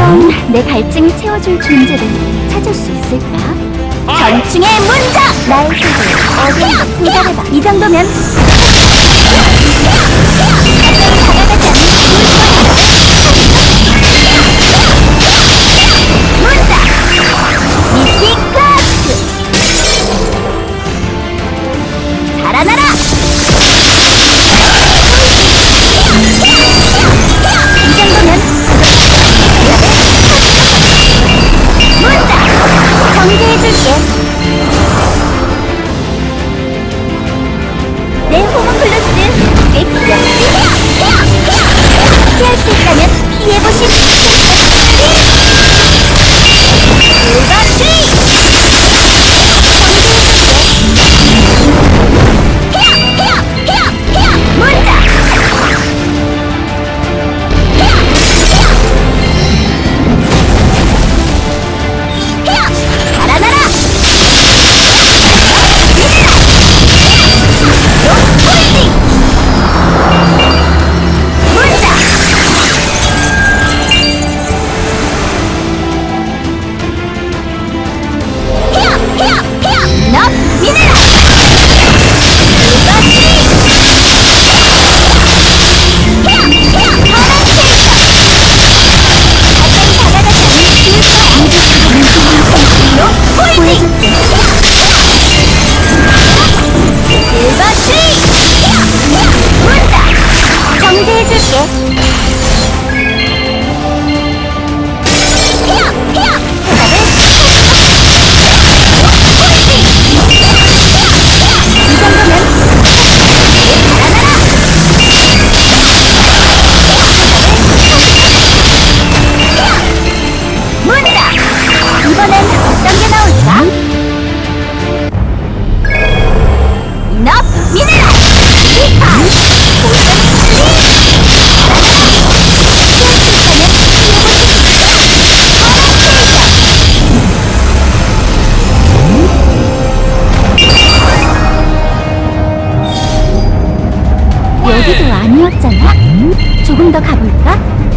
과연 내 갈증을 채워줄 존재를 찾을 수 있을까? 전충의 문장! 나의 세계 어디에 도달해봐 이 정도면 眼睛跳跳跳 eso. 여기도 네. 아니었잖아? 조금 더 가볼까?